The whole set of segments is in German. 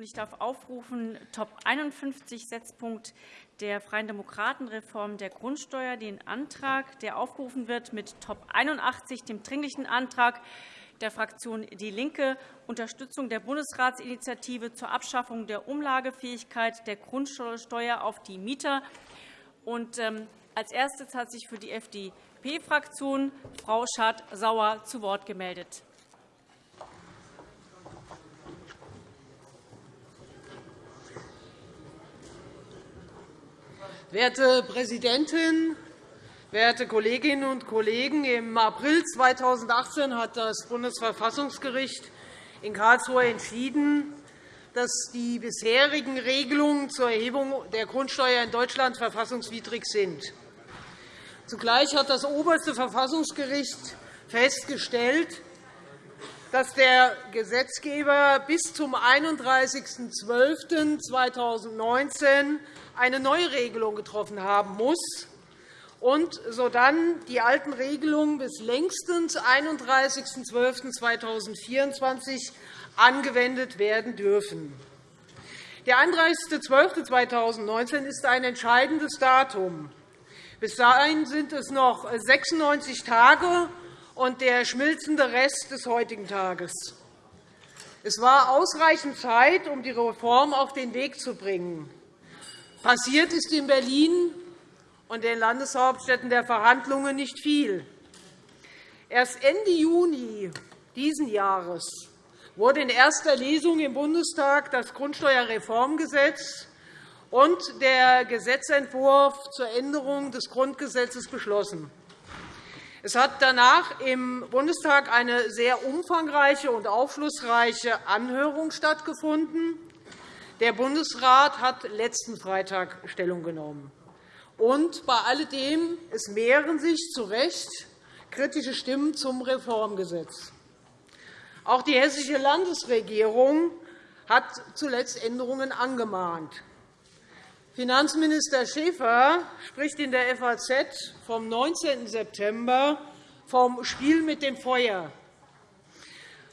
Ich darf aufrufen Top 51 Setzpunkt der Freien Demokraten Reform der Grundsteuer den Antrag, der aufgerufen wird mit Top 81, dem Dringlichen Antrag der Fraktion DIE LINKE, Unterstützung der Bundesratsinitiative zur Abschaffung der Umlagefähigkeit der Grundsteuer auf die Mieter. Ähm, als erstes hat sich für die FDP-Fraktion Frau Schardt-Sauer zu Wort gemeldet. Werte Präsidentin, werte Kolleginnen und Kollegen! Im April 2018 hat das Bundesverfassungsgericht in Karlsruhe entschieden, dass die bisherigen Regelungen zur Erhebung der Grundsteuer in Deutschland verfassungswidrig sind. Zugleich hat das oberste Verfassungsgericht festgestellt, dass der Gesetzgeber bis zum 31.12.2019 eine Neuregelung getroffen haben muss und sodann die alten Regelungen bis längstens 31.12.2024 angewendet werden dürfen. Der 31.12.2019 ist ein entscheidendes Datum. Bis dahin sind es noch 96 Tage und der schmilzende Rest des heutigen Tages. Es war ausreichend Zeit, um die Reform auf den Weg zu bringen. Passiert ist in Berlin und den Landeshauptstädten der Verhandlungen nicht viel. Erst Ende Juni dieses Jahres wurde in erster Lesung im Bundestag das Grundsteuerreformgesetz und der Gesetzentwurf zur Änderung des Grundgesetzes beschlossen. Es hat danach im Bundestag eine sehr umfangreiche und aufschlussreiche Anhörung stattgefunden. Der Bundesrat hat letzten Freitag Stellung genommen. Und bei alledem es mehren sich zu Recht kritische Stimmen zum Reformgesetz. Auch die Hessische Landesregierung hat zuletzt Änderungen angemahnt. Finanzminister Schäfer spricht in der FAZ vom 19. September vom Spiel mit dem Feuer.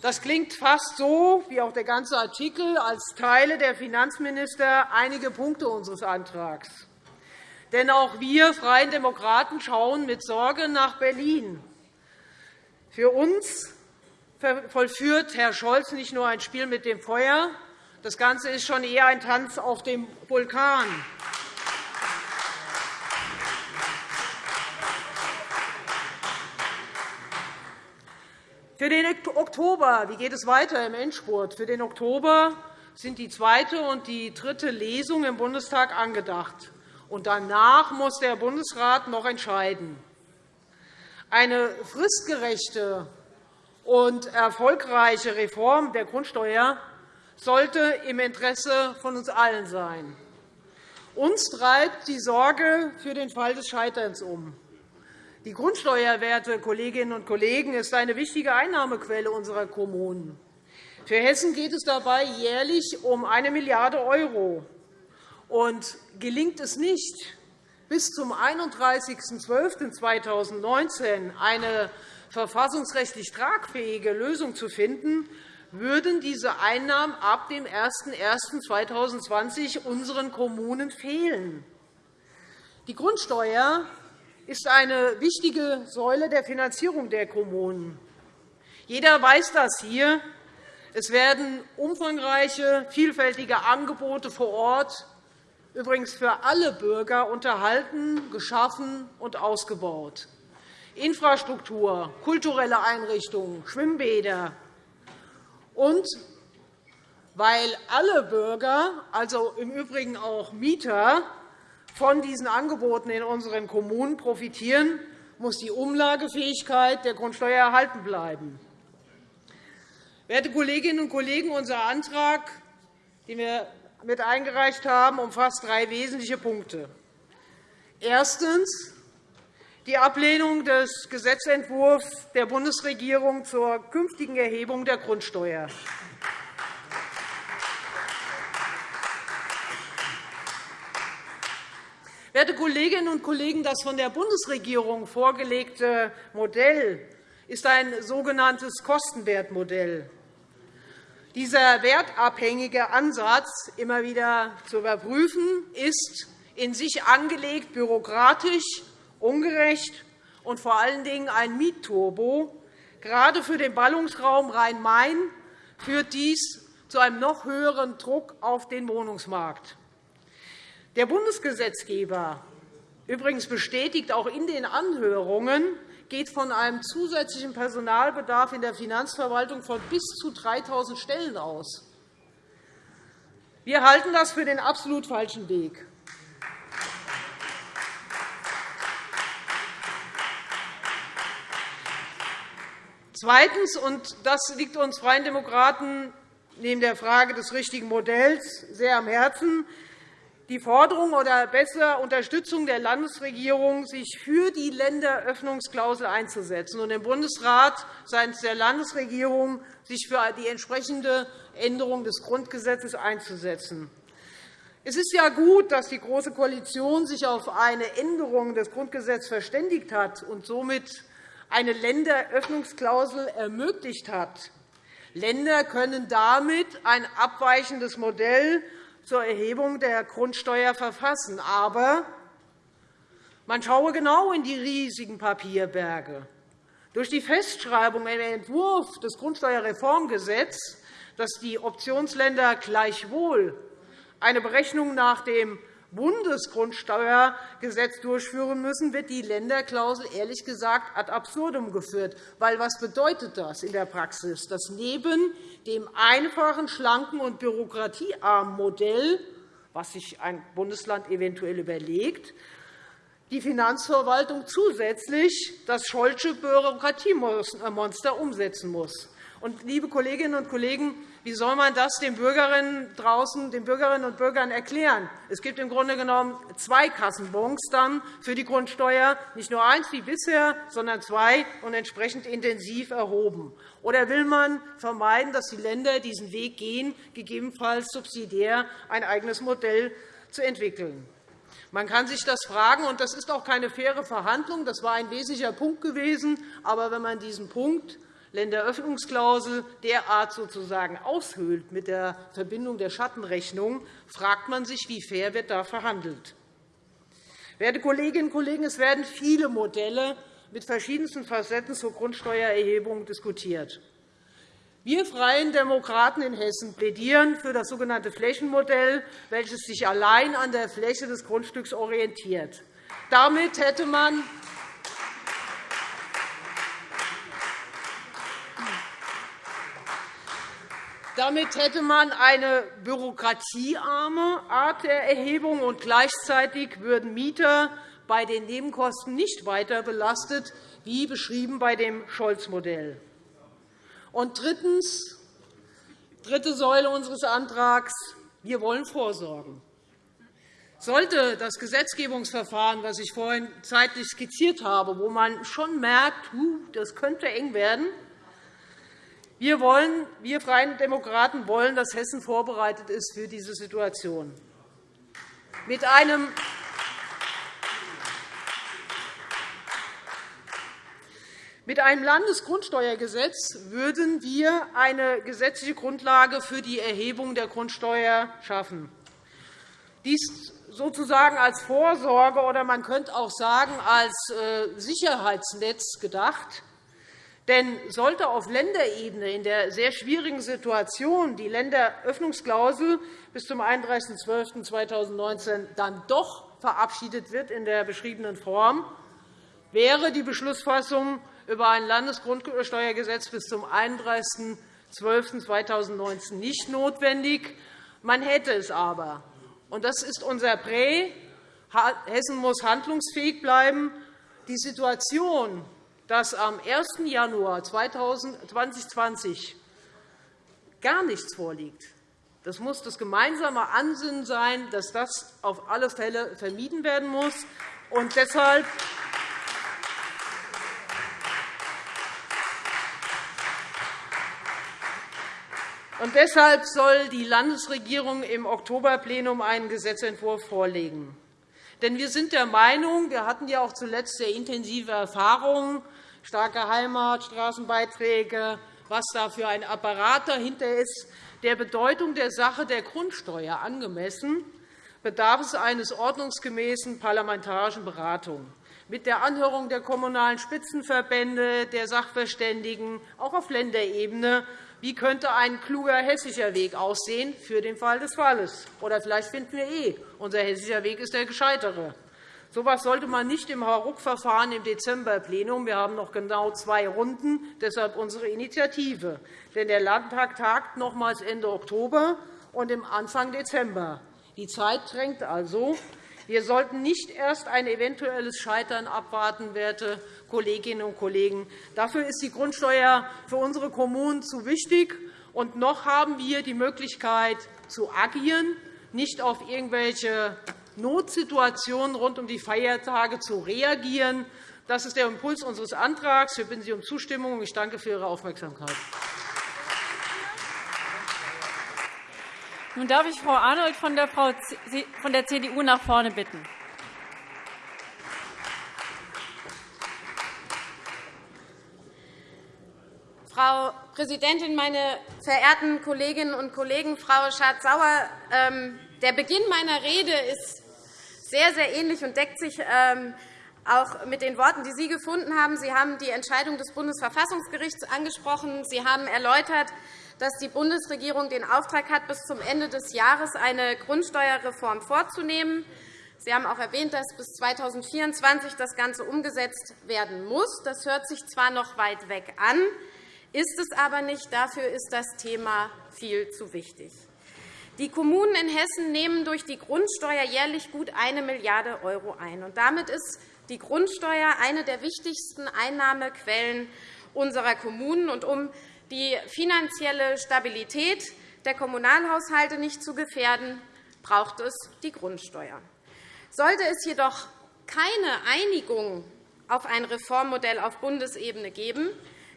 Das klingt fast so, wie auch der ganze Artikel, als Teile der Finanzminister einige Punkte unseres Antrags. Denn auch wir Freien Demokraten schauen mit Sorge nach Berlin. Für uns vollführt Herr Scholz nicht nur ein Spiel mit dem Feuer, das Ganze ist schon eher ein Tanz auf dem Vulkan. Für den Oktober wie geht es weiter im Endspurt? Für den Oktober sind die zweite und die dritte Lesung im Bundestag angedacht. Danach muss der Bundesrat noch entscheiden. Eine fristgerechte und erfolgreiche Reform der Grundsteuer sollte im Interesse von uns allen sein. Uns treibt die Sorge für den Fall des Scheiterns um. Die Grundsteuer, werte Kolleginnen und Kollegen, ist eine wichtige Einnahmequelle unserer Kommunen. Für Hessen geht es dabei jährlich um 1 Milliarde €. Und gelingt es nicht, bis zum 31.12.2019 eine verfassungsrechtlich tragfähige Lösung zu finden, würden diese Einnahmen ab dem 01.01.2020 unseren Kommunen fehlen. Die Grundsteuer ist eine wichtige Säule der Finanzierung der Kommunen. Jeder weiß das hier. Es werden umfangreiche, vielfältige Angebote vor Ort, übrigens für alle Bürger, unterhalten, geschaffen und ausgebaut. Infrastruktur, kulturelle Einrichtungen, Schwimmbäder. Und weil alle Bürger, also im Übrigen auch Mieter, von diesen Angeboten in unseren Kommunen profitieren, muss die Umlagefähigkeit der Grundsteuer erhalten bleiben. Werte Kolleginnen und Kollegen, unser Antrag, den wir mit eingereicht haben, umfasst drei wesentliche Punkte. Erstens die Ablehnung des Gesetzentwurfs der Bundesregierung zur künftigen Erhebung der Grundsteuer. Werte Kolleginnen und Kollegen, das von der Bundesregierung vorgelegte Modell ist ein sogenanntes Kostenwertmodell. Dieser wertabhängige Ansatz immer wieder zu überprüfen, ist in sich angelegt bürokratisch, ungerecht und vor allen Dingen ein Mietturbo. Gerade für den Ballungsraum Rhein-Main führt dies zu einem noch höheren Druck auf den Wohnungsmarkt. Der Bundesgesetzgeber, übrigens bestätigt auch in den Anhörungen, geht von einem zusätzlichen Personalbedarf in der Finanzverwaltung von bis zu 3.000 Stellen aus. Wir halten das für den absolut falschen Weg. Zweitens, und das liegt uns Freien Demokraten neben der Frage des richtigen Modells sehr am Herzen, die Forderung oder besser Unterstützung der Landesregierung, sich für die Länderöffnungsklausel einzusetzen und dem Bundesrat seitens der Landesregierung sich für die entsprechende Änderung des Grundgesetzes einzusetzen. Es ist ja gut, dass die Große Koalition sich auf eine Änderung des Grundgesetzes verständigt hat und somit eine Länderöffnungsklausel ermöglicht hat. Länder können damit ein abweichendes Modell zur Erhebung der Grundsteuer verfassen. Aber man schaue genau in die riesigen Papierberge. Durch die Festschreibung im Entwurf des Grundsteuerreformgesetzes, dass die Optionsländer gleichwohl eine Berechnung nach dem Bundesgrundsteuergesetz durchführen müssen, wird die Länderklausel ehrlich gesagt ad absurdum geführt. Weil, was bedeutet das in der Praxis? Dass neben dem einfachen, schlanken und bürokratiearmen Modell, was sich ein Bundesland eventuell überlegt, die Finanzverwaltung zusätzlich das Scholzsche Bürokratiemonster umsetzen muss. Liebe Kolleginnen und Kollegen, wie soll man das den Bürgerinnen draußen, den Bürgerinnen und Bürgern erklären? Es gibt im Grunde genommen zwei Kassenbons dann für die Grundsteuer, nicht nur eins wie bisher, sondern zwei und entsprechend intensiv erhoben. Oder will man vermeiden, dass die Länder diesen Weg gehen, gegebenenfalls subsidiär ein eigenes Modell zu entwickeln? Man kann sich das fragen, und das ist auch keine faire Verhandlung. Das war ein wesentlicher Punkt gewesen. Aber wenn man diesen Punkt Länderöffnungsklausel derart sozusagen aushöhlt mit der Verbindung der Schattenrechnung, fragt man sich, wie fair wird da verhandelt. Werte Kolleginnen und Kollegen, es werden viele Modelle mit verschiedensten Facetten zur Grundsteuererhebung diskutiert. Wir Freien Demokraten in Hessen plädieren für das sogenannte Flächenmodell, welches sich allein an der Fläche des Grundstücks orientiert. Damit hätte man Damit hätte man eine bürokratiearme Art der Erhebung, und gleichzeitig würden Mieter bei den Nebenkosten nicht weiter belastet, wie beschrieben bei dem Scholz-Modell. Und drittens, dritte Säule unseres Antrags. Wir wollen vorsorgen. Sollte das Gesetzgebungsverfahren, das ich vorhin zeitlich skizziert habe, wo man schon merkt, das könnte eng werden, wir, wollen, wir Freien Demokraten wollen, dass Hessen vorbereitet ist für diese Situation. Mit einem Mit einem Landesgrundsteuergesetz würden wir eine gesetzliche Grundlage für die Erhebung der Grundsteuer schaffen. Dies sozusagen als Vorsorge oder man könnte auch sagen als äh, Sicherheitsnetz gedacht. Denn sollte auf Länderebene in der sehr schwierigen Situation die Länderöffnungsklausel bis zum 31.12.2019 dann doch verabschiedet wird in der beschriebenen Form, wäre die Beschlussfassung über ein Landesgrundsteuergesetz bis zum 31.12.2019 nicht notwendig. Man hätte es aber. Und das ist unser Prä. Hessen muss handlungsfähig bleiben. Die Situation, dass am 1. Januar 2020 gar nichts vorliegt. Das muss das gemeinsame Ansinnen sein, dass das auf alle Fälle vermieden werden muss. Und deshalb Und deshalb soll die Landesregierung im Oktoberplenum einen Gesetzentwurf vorlegen. Denn wir sind der Meinung, wir hatten ja auch zuletzt sehr intensive Erfahrungen starke Heimat, Straßenbeiträge, was da für ein Apparat dahinter ist, der Bedeutung der Sache der Grundsteuer angemessen, bedarf es eines ordnungsgemäßen parlamentarischen Beratung mit der Anhörung der Kommunalen Spitzenverbände, der Sachverständigen, auch auf Länderebene. Wie könnte ein kluger hessischer Weg aussehen für den Fall des Falles? Oder vielleicht finden wir eh, unser hessischer Weg ist der gescheitere. So etwas sollte man nicht im Hauruck-Verfahren im Dezemberplenum. Wir haben noch genau zwei Runden, deshalb unsere Initiative. Denn der Landtag tagt nochmals Ende Oktober und im Anfang Dezember. Die Zeit drängt also. Wir sollten nicht erst ein eventuelles Scheitern abwarten, werte Kolleginnen und Kollegen. Dafür ist die Grundsteuer für unsere Kommunen zu wichtig. Und noch haben wir die Möglichkeit zu agieren, nicht auf irgendwelche Notsituationen rund um die Feiertage zu reagieren. Das ist der Impuls unseres Antrags. Wir bitten Sie um Zustimmung. Ich danke für Ihre Aufmerksamkeit. Nun darf ich Frau Arnold von der CDU nach vorne bitten. Frau Präsidentin, meine verehrten Kolleginnen und Kollegen! Frau Schardt-Sauer, ähm, der Beginn meiner Rede ist sehr, sehr ähnlich und deckt sich ähm, auch mit den Worten, die Sie gefunden haben. Sie haben die Entscheidung des Bundesverfassungsgerichts angesprochen. Sie haben erläutert, dass die Bundesregierung den Auftrag hat, bis zum Ende des Jahres eine Grundsteuerreform vorzunehmen. Sie haben auch erwähnt, dass bis 2024 das Ganze umgesetzt werden muss. Das hört sich zwar noch weit weg an, ist es aber nicht. Dafür ist das Thema viel zu wichtig. Die Kommunen in Hessen nehmen durch die Grundsteuer jährlich gut 1 Milliarde € ein. damit ist die Grundsteuer eine der wichtigsten Einnahmequellen unserer Kommunen. um die finanzielle Stabilität der Kommunalhaushalte nicht zu gefährden, braucht es die Grundsteuer. Sollte es jedoch keine Einigung auf ein Reformmodell auf Bundesebene geben,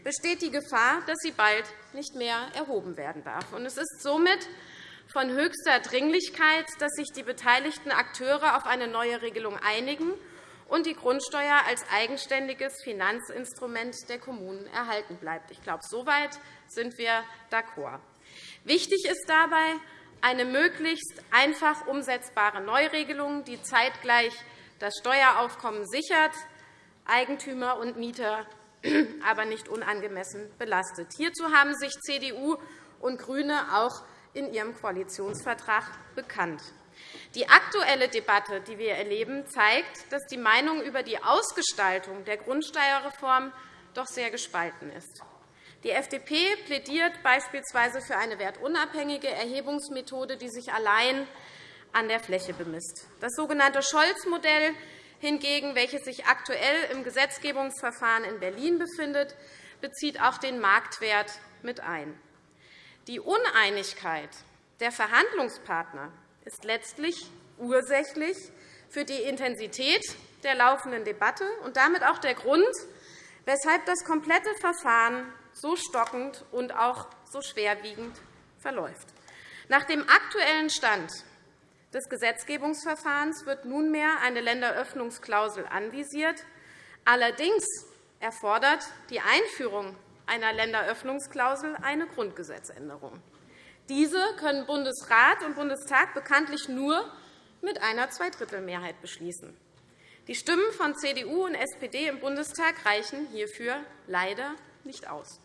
besteht die Gefahr, dass sie bald nicht mehr erhoben werden darf. Es ist somit von höchster Dringlichkeit, dass sich die beteiligten Akteure auf eine neue Regelung einigen und die Grundsteuer als eigenständiges Finanzinstrument der Kommunen erhalten bleibt. Ich glaube, soweit sind wir d'accord. Wichtig ist dabei eine möglichst einfach umsetzbare Neuregelung, die zeitgleich das Steueraufkommen sichert, Eigentümer und Mieter aber nicht unangemessen belastet. Hierzu haben sich CDU und GRÜNE auch in ihrem Koalitionsvertrag bekannt. Die aktuelle Debatte, die wir erleben, zeigt, dass die Meinung über die Ausgestaltung der Grundsteuerreform doch sehr gespalten ist. Die FDP plädiert beispielsweise für eine wertunabhängige Erhebungsmethode, die sich allein an der Fläche bemisst. Das sogenannte Scholz-Modell hingegen, welches sich aktuell im Gesetzgebungsverfahren in Berlin befindet, bezieht auch den Marktwert mit ein. Die Uneinigkeit der Verhandlungspartner ist letztlich ursächlich für die Intensität der laufenden Debatte und damit auch der Grund, weshalb das komplette Verfahren so stockend und auch so schwerwiegend verläuft. Nach dem aktuellen Stand des Gesetzgebungsverfahrens wird nunmehr eine Länderöffnungsklausel anvisiert. Allerdings erfordert die Einführung einer Länderöffnungsklausel eine Grundgesetzänderung. Diese können Bundesrat und Bundestag bekanntlich nur mit einer Zweidrittelmehrheit beschließen. Die Stimmen von CDU und SPD im Bundestag reichen hierfür leider nicht aus.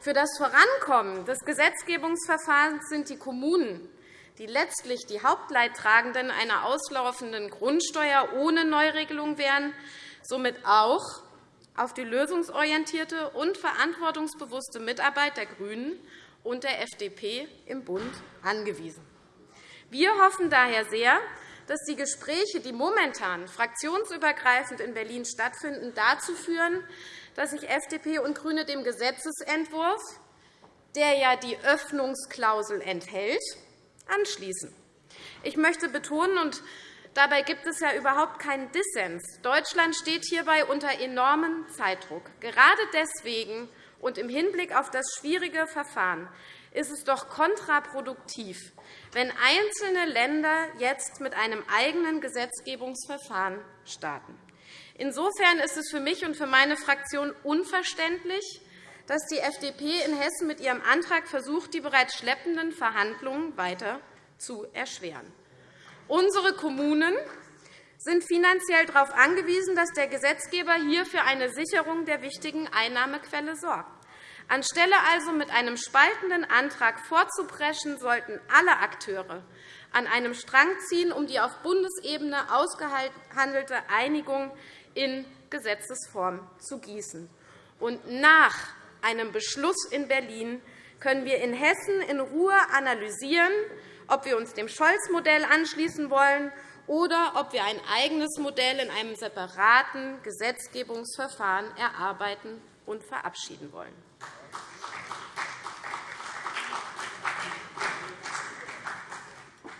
Für das Vorankommen des Gesetzgebungsverfahrens sind die Kommunen, die letztlich die Hauptleidtragenden einer auslaufenden Grundsteuer ohne Neuregelung wären, somit auch auf die lösungsorientierte und verantwortungsbewusste Mitarbeit der GRÜNEN und der FDP im Bund angewiesen. Wir hoffen daher sehr, dass die Gespräche, die momentan fraktionsübergreifend in Berlin stattfinden, dazu führen, dass sich FDP und GRÜNE dem Gesetzentwurf, der ja die Öffnungsklausel enthält, anschließen. Ich möchte betonen, und dabei gibt es ja überhaupt keinen Dissens, Deutschland steht hierbei unter enormem Zeitdruck. Gerade deswegen und im Hinblick auf das schwierige Verfahren ist es doch kontraproduktiv, wenn einzelne Länder jetzt mit einem eigenen Gesetzgebungsverfahren starten. Insofern ist es für mich und für meine Fraktion unverständlich, dass die FDP in Hessen mit ihrem Antrag versucht, die bereits schleppenden Verhandlungen weiter zu erschweren. Unsere Kommunen sind finanziell darauf angewiesen, dass der Gesetzgeber hier für eine Sicherung der wichtigen Einnahmequelle sorgt. Anstelle also mit einem spaltenden Antrag vorzupreschen, sollten alle Akteure an einem Strang ziehen, um die auf Bundesebene ausgehandelte Einigung in Gesetzesform zu gießen. Und nach einem Beschluss in Berlin können wir in Hessen in Ruhe analysieren, ob wir uns dem Scholz-Modell anschließen wollen oder ob wir ein eigenes Modell in einem separaten Gesetzgebungsverfahren erarbeiten und verabschieden wollen.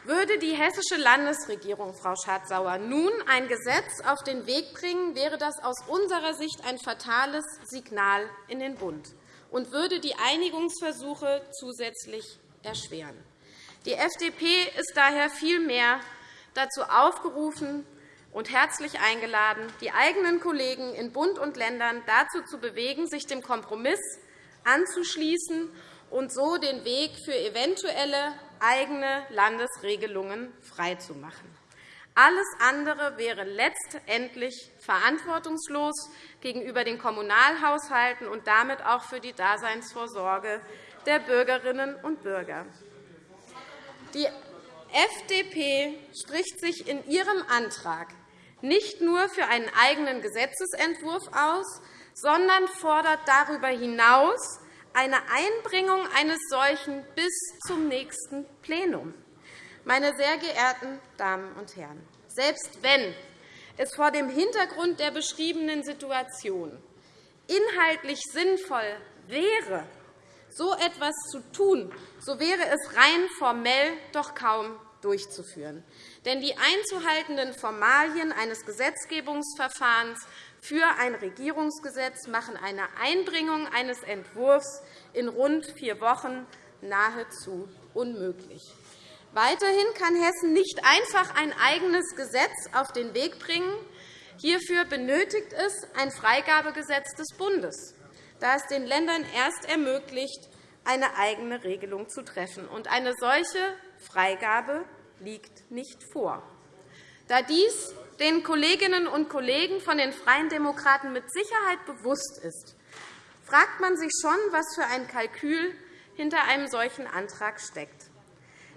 Würde die hessische Landesregierung, Frau Schardt-Sauer, nun ein Gesetz auf den Weg bringen, wäre das aus unserer Sicht ein fatales Signal in den Bund und würde die Einigungsversuche zusätzlich erschweren. Die FDP ist daher vielmehr dazu aufgerufen und herzlich eingeladen, die eigenen Kollegen in Bund und Ländern dazu zu bewegen, sich dem Kompromiss anzuschließen und so den Weg für eventuelle eigene Landesregelungen freizumachen. Alles andere wäre letztendlich verantwortungslos gegenüber den Kommunalhaushalten und damit auch für die Daseinsvorsorge der Bürgerinnen und Bürger. Die FDP spricht sich in ihrem Antrag nicht nur für einen eigenen Gesetzentwurf aus, sondern fordert darüber hinaus eine Einbringung eines solchen bis zum nächsten Plenum. Meine sehr geehrten Damen und Herren, selbst wenn es vor dem Hintergrund der beschriebenen Situation inhaltlich sinnvoll wäre, so etwas zu tun, so wäre es rein formell doch kaum durchzuführen. Denn die einzuhaltenden Formalien eines Gesetzgebungsverfahrens für ein Regierungsgesetz machen eine Einbringung eines Entwurfs in rund vier Wochen nahezu unmöglich. Weiterhin kann Hessen nicht einfach ein eigenes Gesetz auf den Weg bringen. Hierfür benötigt es ein Freigabegesetz des Bundes, da es den Ländern erst ermöglicht, eine eigene Regelung zu treffen. eine solche Freigabe liegt nicht vor. Da dies den Kolleginnen und Kollegen von den Freien Demokraten mit Sicherheit bewusst ist, fragt man sich schon, was für ein Kalkül hinter einem solchen Antrag steckt.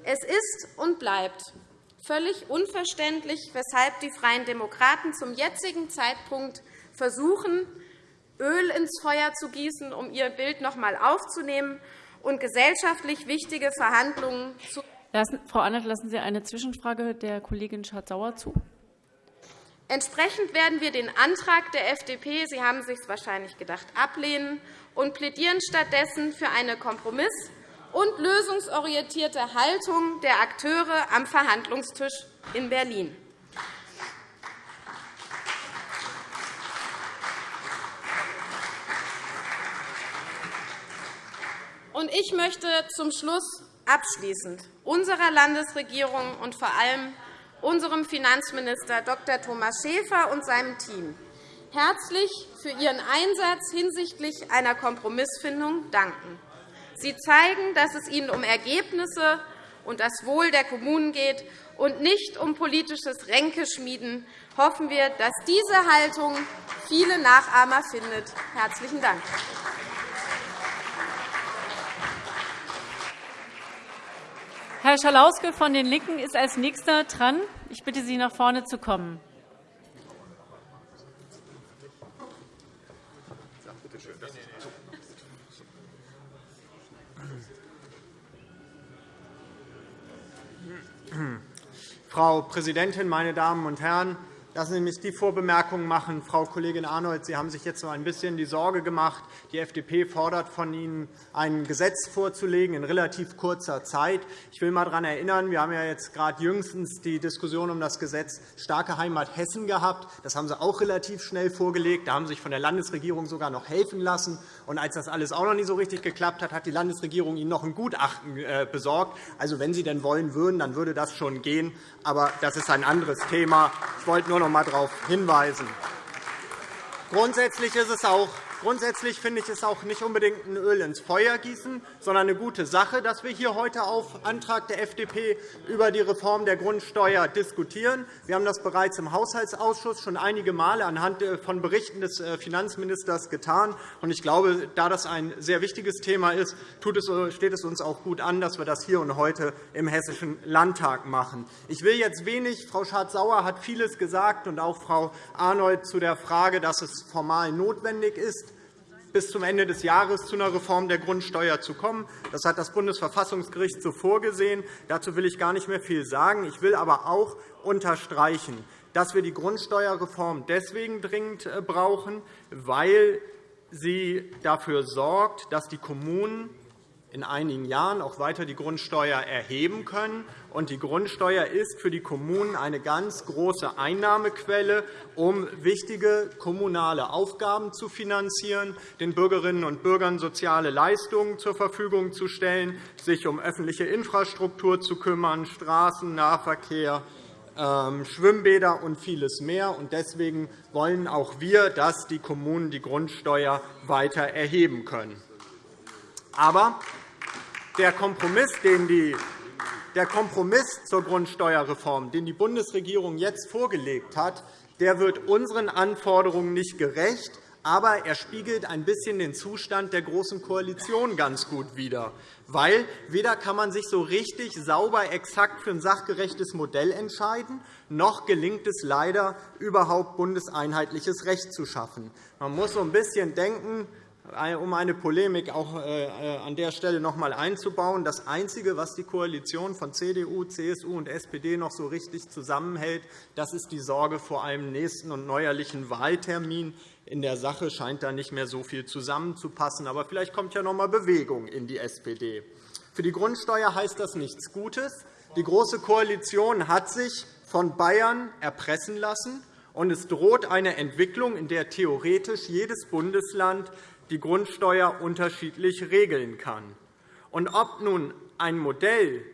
Es ist und bleibt völlig unverständlich, weshalb die Freien Demokraten zum jetzigen Zeitpunkt versuchen, Öl ins Feuer zu gießen, um ihr Bild noch einmal aufzunehmen und gesellschaftlich wichtige Verhandlungen zu Frau Annert, lassen Sie eine Zwischenfrage der Kollegin Schardt-Sauer zu. Entsprechend werden wir den Antrag der FDP, Sie haben es sich wahrscheinlich gedacht, ablehnen und plädieren stattdessen für eine kompromiss- und lösungsorientierte Haltung der Akteure am Verhandlungstisch in Berlin. Ich möchte zum Schluss abschließend unserer Landesregierung und vor allem unserem Finanzminister Dr. Thomas Schäfer und seinem Team herzlich für Ihren Einsatz hinsichtlich einer Kompromissfindung danken. Sie zeigen, dass es Ihnen um Ergebnisse und das Wohl der Kommunen geht und nicht um politisches Ränkeschmieden. Hoffen wir, dass diese Haltung viele Nachahmer findet. – Herzlichen Dank. Herr Schalauske von den LINKEN ist als Nächster dran. Ich bitte Sie, nach vorne zu kommen. Frau Präsidentin, meine Damen und Herren! Lassen Sie mich die Vorbemerkung machen, Frau Kollegin Arnold, Sie haben sich jetzt so ein bisschen die Sorge gemacht, die FDP fordert von Ihnen, ein Gesetz vorzulegen in relativ kurzer Zeit. Ich will einmal daran erinnern, wir haben ja jetzt gerade jüngstens die Diskussion um das Gesetz Starke Heimat Hessen gehabt. Das haben Sie auch relativ schnell vorgelegt. Da haben Sie sich von der Landesregierung sogar noch helfen lassen. Und als das alles auch noch nicht so richtig geklappt hat, hat die Landesregierung Ihnen noch ein Gutachten äh, besorgt. Also, wenn Sie denn wollen würden, dann würde das schon gehen. Aber das ist ein anderes Thema. Ich wollte nur noch einmal darauf hinweisen. Grundsätzlich ist es auch Grundsätzlich finde ich es auch nicht unbedingt ein Öl ins Feuer gießen, sondern eine gute Sache, dass wir hier heute auf Antrag der FDP über die Reform der Grundsteuer diskutieren. Wir haben das bereits im Haushaltsausschuss schon einige Male anhand äh, von Berichten des äh, Finanzministers getan. Ich glaube, da das ein sehr wichtiges Thema ist, steht es uns auch gut an, dass wir das hier und heute im Hessischen Landtag machen. Ich will jetzt wenig. Frau Schardt-Sauer hat vieles gesagt, und auch Frau Arnold zu der Frage, dass es formal notwendig ist bis zum Ende des Jahres zu einer Reform der Grundsteuer zu kommen. Das hat das Bundesverfassungsgericht so vorgesehen. Dazu will ich gar nicht mehr viel sagen. Ich will aber auch unterstreichen, dass wir die Grundsteuerreform deswegen dringend äh, brauchen, weil sie dafür sorgt, dass die Kommunen in einigen Jahren auch weiter die Grundsteuer erheben können. Und die Grundsteuer ist für die Kommunen eine ganz große Einnahmequelle, um wichtige kommunale Aufgaben zu finanzieren, den Bürgerinnen und Bürgern soziale Leistungen zur Verfügung zu stellen, sich um öffentliche Infrastruktur zu kümmern, Straßen, Nahverkehr, ähm, Schwimmbäder und vieles mehr. Deswegen wollen auch wir, dass die Kommunen die Grundsteuer weiter erheben können. Aber der Kompromiss, den die der Kompromiss zur Grundsteuerreform, den die Bundesregierung jetzt vorgelegt hat, der wird unseren Anforderungen nicht gerecht, aber er spiegelt ein bisschen den Zustand der Großen Koalition ganz gut wider. Weil weder kann man sich so richtig sauber exakt für ein sachgerechtes Modell entscheiden, noch gelingt es leider, überhaupt bundeseinheitliches Recht zu schaffen. Man muss so ein bisschen denken, um eine Polemik auch äh, äh, an der Stelle noch einmal einzubauen. Das Einzige, was die Koalition von CDU, CSU und SPD noch so richtig zusammenhält, das ist die Sorge vor einem nächsten und neuerlichen Wahltermin. In der Sache scheint da nicht mehr so viel zusammenzupassen. Aber vielleicht kommt ja noch einmal Bewegung in die SPD. Für die Grundsteuer heißt das nichts Gutes. Die Große Koalition hat sich von Bayern erpressen lassen, und es droht eine Entwicklung, in der theoretisch jedes Bundesland die Grundsteuer unterschiedlich regeln kann. Und ob nun ein Modell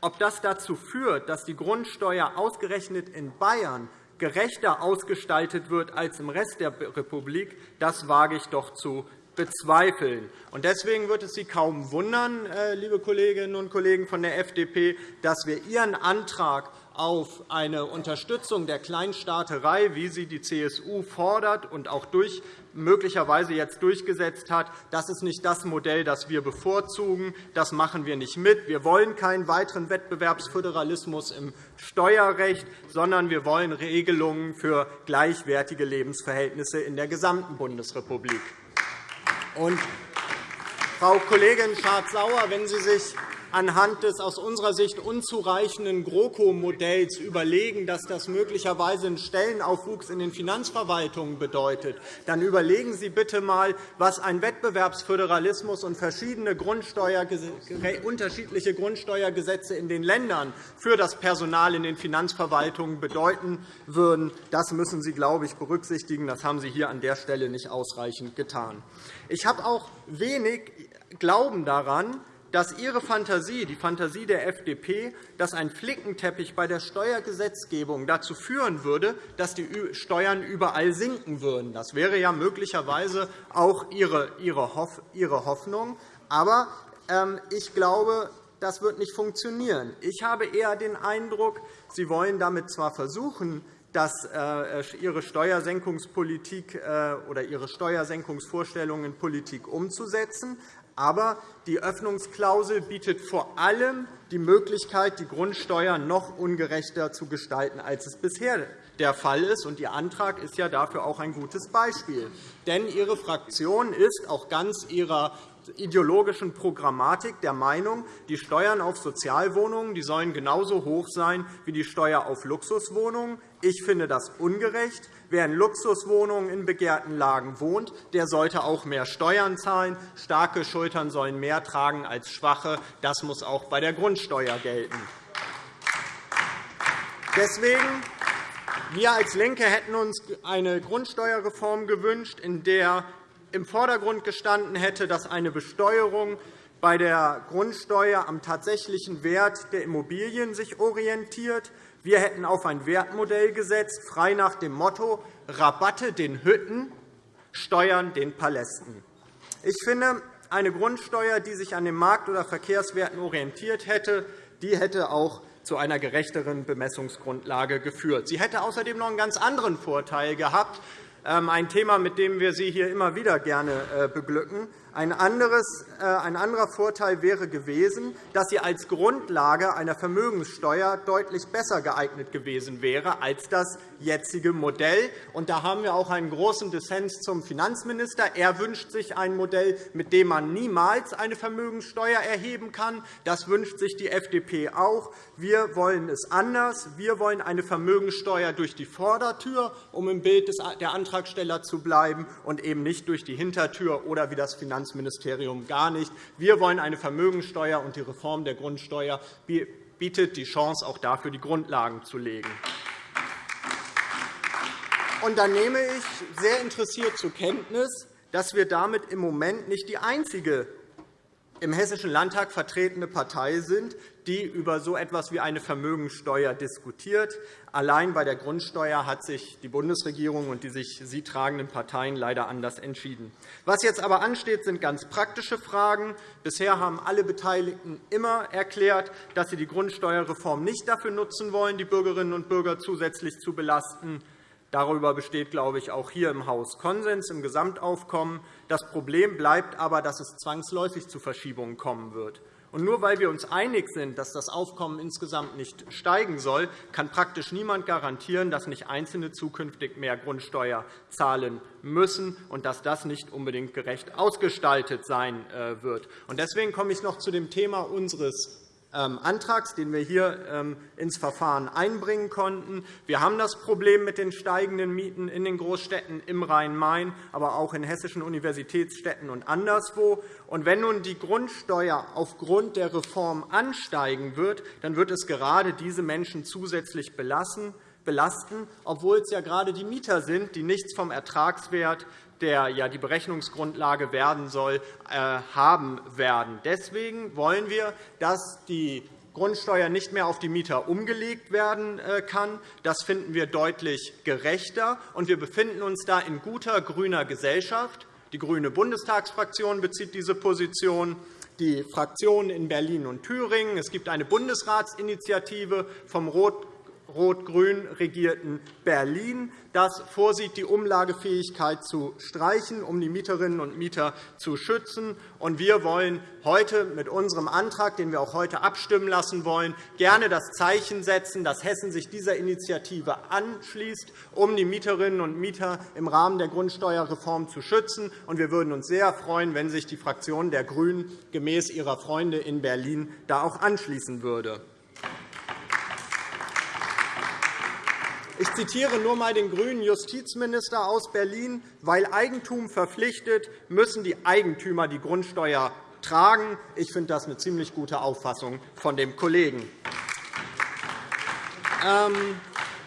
ob das dazu führt, dass die Grundsteuer ausgerechnet in Bayern gerechter ausgestaltet wird als im Rest der Republik, das wage ich doch zu bezweifeln. Deswegen wird es Sie kaum wundern, äh, liebe Kolleginnen und Kollegen von der FDP, dass wir Ihren Antrag auf eine Unterstützung der Kleinstaaterei, wie sie die CSU fordert und auch durch, möglicherweise jetzt durchgesetzt hat, das ist nicht das Modell, das wir bevorzugen. Das machen wir nicht mit. Wir wollen keinen weiteren Wettbewerbsföderalismus im Steuerrecht, sondern wir wollen Regelungen für gleichwertige Lebensverhältnisse in der gesamten Bundesrepublik. Und, Frau Kollegin Schardt-Sauer, wenn Sie sich anhand des aus unserer Sicht unzureichenden GroKo-Modells überlegen, dass das möglicherweise einen Stellenaufwuchs in den Finanzverwaltungen bedeutet, dann überlegen Sie bitte einmal, was ein Wettbewerbsföderalismus und verschiedene Grundsteuer, unterschiedliche Grundsteuergesetze in den Ländern für das Personal in den Finanzverwaltungen bedeuten würden. Das müssen Sie, glaube ich, berücksichtigen. Das haben Sie hier an der Stelle nicht ausreichend getan. Ich habe auch wenig Glauben daran, dass Ihre Fantasie, die Fantasie der FDP, dass ein Flickenteppich bei der Steuergesetzgebung dazu führen würde, dass die Steuern überall sinken würden. Das wäre ja möglicherweise auch Ihre Hoffnung. Aber ähm, ich glaube, das wird nicht funktionieren. Ich habe eher den Eindruck, Sie wollen damit zwar versuchen, dass äh, Ihre Steuersenkungspolitik äh, oder Ihre Steuersenkungsvorstellungen in Politik umzusetzen. Aber die Öffnungsklausel bietet vor allem die Möglichkeit, die Grundsteuer noch ungerechter zu gestalten, als es bisher der Fall ist. Ihr Antrag ist ja dafür auch ein gutes Beispiel. Denn Ihre Fraktion ist auch ganz ihrer ideologischen Programmatik der Meinung, die Steuern auf Sozialwohnungen die sollen genauso hoch sein wie die Steuer auf Luxuswohnungen. Ich finde das ungerecht. Wer in Luxuswohnungen in begehrten Lagen wohnt, der sollte auch mehr Steuern zahlen. Starke Schultern sollen mehr tragen als schwache. Das muss auch bei der Grundsteuer gelten. Deswegen wir als LINKE hätten uns eine Grundsteuerreform gewünscht, in der im Vordergrund gestanden hätte, dass eine Besteuerung bei der Grundsteuer am tatsächlichen Wert der Immobilien sich orientiert. Wir hätten auf ein Wertmodell gesetzt, frei nach dem Motto Rabatte den Hütten, Steuern den Palästen. Ich finde, eine Grundsteuer, die sich an den Markt- oder Verkehrswerten orientiert hätte, die hätte auch zu einer gerechteren Bemessungsgrundlage geführt. Sie hätte außerdem noch einen ganz anderen Vorteil gehabt, ähm, ein Thema, mit dem wir Sie hier immer wieder gerne äh, beglücken. Ein, anderes, äh, ein anderer Vorteil wäre gewesen, dass sie als Grundlage einer Vermögenssteuer deutlich besser geeignet gewesen wäre als das jetzige Modell. Und da haben wir auch einen großen Dissens zum Finanzminister. Er wünscht sich ein Modell, mit dem man niemals eine Vermögenssteuer erheben kann. Das wünscht sich die FDP auch. Wir wollen es anders. Wir wollen eine Vermögenssteuer durch die Vordertür, um im Bild der Antragsteller zu bleiben, und eben nicht durch die Hintertür oder wie das Finanzministerium gar nicht. Wir wollen eine Vermögensteuer, und die Reform der Grundsteuer bietet die Chance, auch dafür die Grundlagen zu legen. Und dann nehme ich sehr interessiert zur Kenntnis, dass wir damit im Moment nicht die einzige im Hessischen Landtag vertretene Partei sind, die über so etwas wie eine Vermögensteuer diskutiert. Allein bei der Grundsteuer hat sich die Bundesregierung und die sich sie tragenden Parteien leider anders entschieden. Was jetzt aber ansteht, sind ganz praktische Fragen. Bisher haben alle Beteiligten immer erklärt, dass sie die Grundsteuerreform nicht dafür nutzen wollen, die Bürgerinnen und Bürger zusätzlich zu belasten. Darüber besteht, glaube ich, auch hier im Haus Konsens im Gesamtaufkommen. Das Problem bleibt aber, dass es zwangsläufig zu Verschiebungen kommen wird. Und nur weil wir uns einig sind, dass das Aufkommen insgesamt nicht steigen soll, kann praktisch niemand garantieren, dass nicht Einzelne zukünftig mehr Grundsteuer zahlen müssen und dass das nicht unbedingt gerecht ausgestaltet sein äh, wird. Deswegen komme ich noch zu dem Thema unseres Antrags, den wir hier ähm, ins Verfahren einbringen konnten. Wir haben das Problem mit den steigenden Mieten in den Großstädten im Rhein-Main, aber auch in hessischen Universitätsstädten und anderswo. Und wenn nun die Grundsteuer aufgrund der Reform ansteigen wird, dann wird es gerade diese Menschen zusätzlich belassen belasten, obwohl es ja gerade die Mieter sind, die nichts vom Ertragswert der ja die Berechnungsgrundlage werden soll, äh, haben werden. Deswegen wollen wir, dass die Grundsteuer nicht mehr auf die Mieter umgelegt werden äh, kann. Das finden wir deutlich gerechter. und Wir befinden uns da in guter grüner Gesellschaft. Die grüne Bundestagsfraktion bezieht diese Position die Fraktionen in Berlin und Thüringen. Es gibt eine Bundesratsinitiative vom Rot rot-grün regierten Berlin, das vorsieht, die Umlagefähigkeit zu streichen, um die Mieterinnen und Mieter zu schützen. Wir wollen heute mit unserem Antrag, den wir auch heute abstimmen lassen wollen, gerne das Zeichen setzen, dass Hessen sich dieser Initiative anschließt, um die Mieterinnen und Mieter im Rahmen der Grundsteuerreform zu schützen. Wir würden uns sehr freuen, wenn sich die Fraktion der GRÜNEN gemäß ihrer Freunde in Berlin da auch anschließen würde. Ich zitiere nur einmal den grünen Justizminister aus Berlin. Weil Eigentum verpflichtet, müssen die Eigentümer die Grundsteuer tragen. Ich finde das eine ziemlich gute Auffassung von dem Kollegen. Ähm,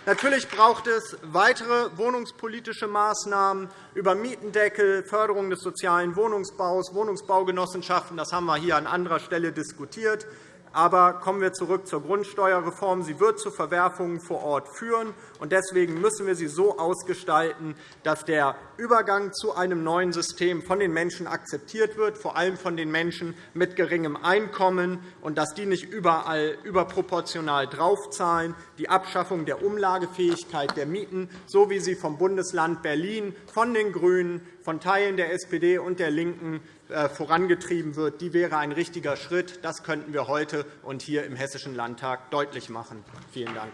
natürlich braucht es weitere wohnungspolitische Maßnahmen über Mietendeckel, Förderung des sozialen Wohnungsbaus, Wohnungsbaugenossenschaften. Das haben wir hier an anderer Stelle diskutiert. Aber kommen wir zurück zur Grundsteuerreform. Sie wird zu Verwerfungen vor Ort führen. Deswegen müssen wir sie so ausgestalten, dass der Übergang zu einem neuen System von den Menschen akzeptiert wird, vor allem von den Menschen mit geringem Einkommen, und dass die nicht überall überproportional draufzahlen. Die Abschaffung der Umlagefähigkeit der Mieten, so wie sie vom Bundesland Berlin, von den GRÜNEN, von Teilen der SPD und der LINKEN äh, vorangetrieben wird, die wäre ein richtiger Schritt. Das könnten wir heute und hier im Hessischen Landtag deutlich machen. Vielen Dank.